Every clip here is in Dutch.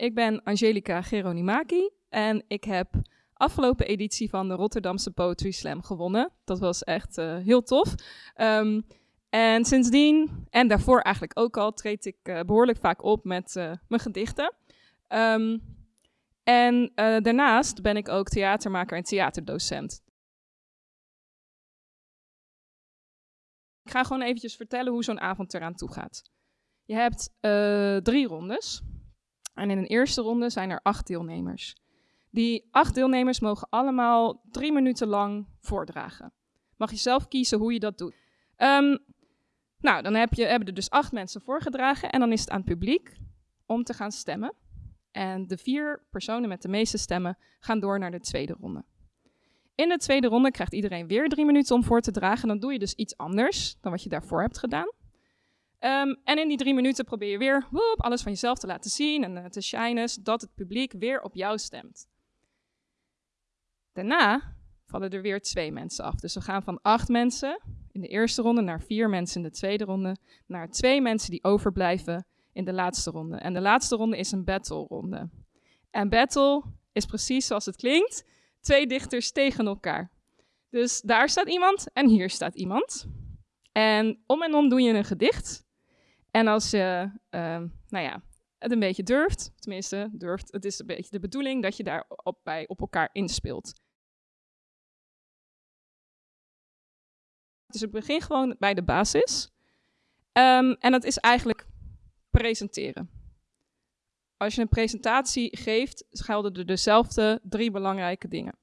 ik ben Angelica Geronimaki en ik heb afgelopen editie van de Rotterdamse Poetry Slam gewonnen. Dat was echt uh, heel tof. Um, en sindsdien, en daarvoor eigenlijk ook al, treed ik uh, behoorlijk vaak op met uh, mijn gedichten. Um, en daarnaast ben ik ook theatermaker en theaterdocent. Ik ga gewoon eventjes vertellen hoe zo'n avond eraan toe gaat. Je hebt drie rondes. En in een eerste ronde zijn er acht deelnemers. Die acht deelnemers mogen allemaal drie minuten lang voordragen. Mag je zelf kiezen hoe je dat doet. Um, nou, dan heb je, hebben er dus acht mensen voorgedragen en dan is het aan het publiek om te gaan stemmen. En de vier personen met de meeste stemmen gaan door naar de tweede ronde. In de tweede ronde krijgt iedereen weer drie minuten om voor te dragen. Dan doe je dus iets anders dan wat je daarvoor hebt gedaan. Um, en in die drie minuten probeer je weer alles van jezelf te laten zien en uh, te shinen, zodat het publiek weer op jou stemt. Daarna vallen er weer twee mensen af. Dus we gaan van acht mensen in de eerste ronde naar vier mensen in de tweede ronde, naar twee mensen die overblijven in de laatste ronde. En de laatste ronde is een battle ronde. En battle is precies zoals het klinkt, twee dichters tegen elkaar. Dus daar staat iemand en hier staat iemand. En om en om doe je een gedicht. En als je, uh, nou ja, het een beetje durft, tenminste durft, het is een beetje de bedoeling dat je daar op, bij op elkaar inspeelt. Dus ik begin gewoon bij de basis. Um, en dat is eigenlijk presenteren. Als je een presentatie geeft, gelden er dezelfde drie belangrijke dingen.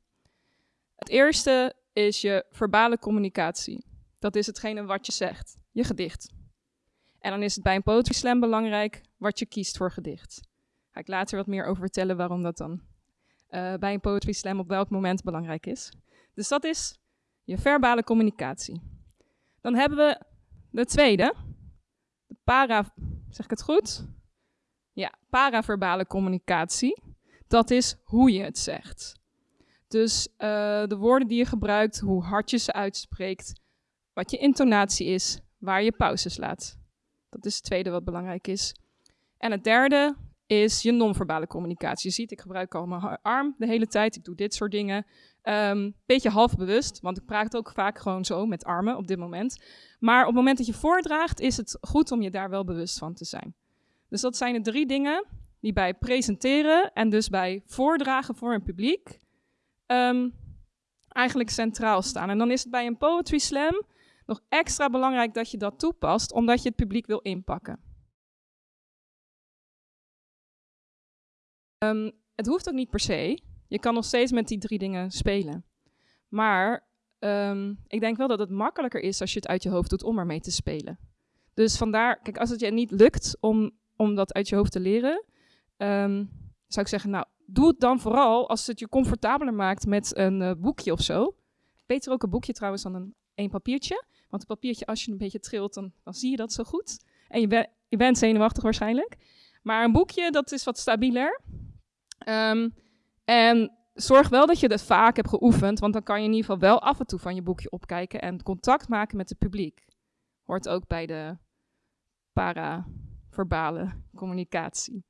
Het eerste is je verbale communicatie. Dat is hetgene wat je zegt, je gedicht. En dan is het bij een poetry slam belangrijk wat je kiest voor gedicht. Ga ik later wat meer over vertellen waarom dat dan uh, bij een poetry slam op welk moment belangrijk is. Dus dat is je verbale communicatie. Dan hebben we de tweede, de para, zeg ik het goed? Ja, paraverbale communicatie. Dat is hoe je het zegt. Dus uh, de woorden die je gebruikt, hoe hard je ze uitspreekt, wat je intonatie is, waar je pauzes laat. Dat is het tweede wat belangrijk is. En het derde is je non-verbale communicatie. Je ziet, ik gebruik al mijn arm de hele tijd. Ik doe dit soort dingen. Um, beetje half bewust, want ik praat ook vaak gewoon zo met armen op dit moment. Maar op het moment dat je voordraagt, is het goed om je daar wel bewust van te zijn. Dus dat zijn de drie dingen die bij presenteren en dus bij voordragen voor een publiek um, eigenlijk centraal staan. En dan is het bij een poetry slam nog extra belangrijk dat je dat toepast, omdat je het publiek wil inpakken. Um, het hoeft ook niet per se. Je kan nog steeds met die drie dingen spelen. Maar um, ik denk wel dat het makkelijker is als je het uit je hoofd doet om ermee te spelen. Dus vandaar, kijk, als het je niet lukt om, om dat uit je hoofd te leren, um, zou ik zeggen, nou, doe het dan vooral als het je comfortabeler maakt met een uh, boekje of zo. Beter ook een boekje trouwens dan een één papiertje. Want een papiertje, als je een beetje trilt, dan, dan zie je dat zo goed. En je, je bent zenuwachtig waarschijnlijk. Maar een boekje, dat is wat stabieler. Um, en zorg wel dat je dat vaak hebt geoefend, want dan kan je in ieder geval wel af en toe van je boekje opkijken en contact maken met het publiek. Hoort ook bij de paraverbale communicatie.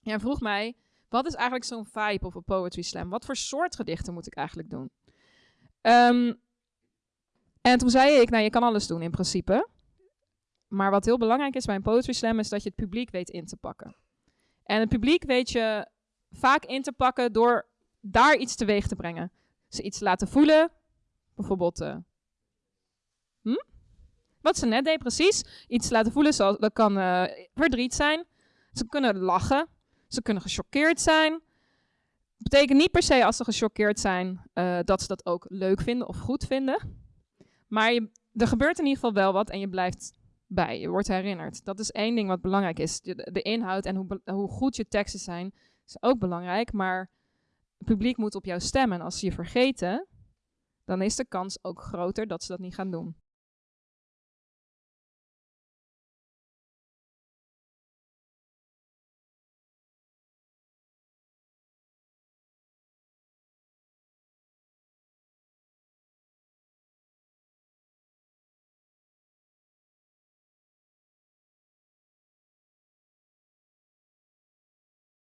Jij vroeg mij, wat is eigenlijk zo'n vibe of een poetry slam? Wat voor soort gedichten moet ik eigenlijk doen? Um, en toen zei ik, nou je kan alles doen in principe. Maar wat heel belangrijk is bij een poetry slam is dat je het publiek weet in te pakken. En het publiek weet je vaak in te pakken door daar iets teweeg te brengen. Ze iets laten voelen, bijvoorbeeld uh, hm? wat ze net deed precies. Iets laten voelen, zoals, dat kan uh, verdriet zijn. Ze kunnen lachen, ze kunnen gechoqueerd zijn. Betekent niet per se als ze gechoqueerd zijn uh, dat ze dat ook leuk vinden of goed vinden. Maar er gebeurt in ieder geval wel wat en je blijft bij. Je wordt herinnerd. Dat is één ding wat belangrijk is. De, inhoud en hoe, hoe goed je teksten zijn, is ook belangrijk. Maar het publiek moet op jou stemmen. En als ze je vergeten, dan is de kans ook groter dat ze dat niet gaan doen.